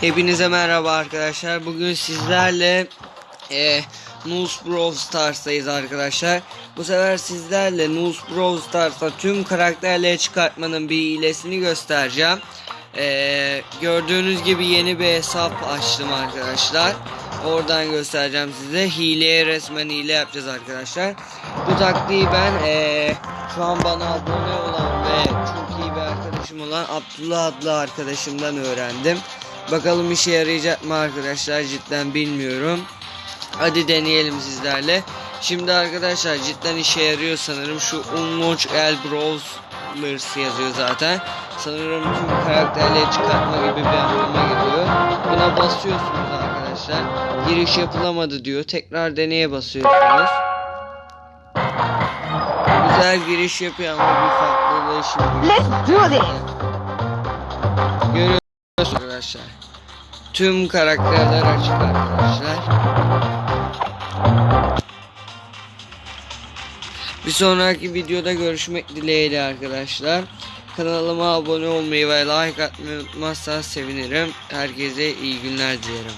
Hepinize merhaba arkadaşlar. Bugün sizlerle e, Noose Brawl Stars'tayız arkadaşlar. Bu sefer sizlerle Noose Brawl Stars'ta tüm karakterleri çıkartmanın bir hilesini göstereceğim. E, gördüğünüz gibi yeni bir hesap açtım arkadaşlar. Oradan göstereceğim size. Hileye resmen hile yapacağız arkadaşlar. Bu taktiği ben e, şu an bana abone olan ve çok iyi bir arkadaşım olan Abdullah adlı arkadaşımdan öğrendim. Bakalım işe yarayacak mı arkadaşlar cidden bilmiyorum. Hadi deneyelim sizlerle. Şimdi arkadaşlar cidden işe yarıyor sanırım. Şu Unwatch El Brawlers yazıyor zaten. Sanırım tüm karakterleri çıkartma gibi bir anlama geliyor. Buna basıyorsunuz arkadaşlar. Giriş yapılamadı diyor. Tekrar deneye basıyorsunuz. Güzel giriş yapıyor ama bir farklılığı şimdi. Let's do this. Arkadaşlar. Tüm karakterler açık arkadaşlar. Bir sonraki videoda görüşmek dileğiyle arkadaşlar. Kanalıma abone olmayı ve like atmayı unutmazsanız sevinirim. Herkese iyi günler dilerim.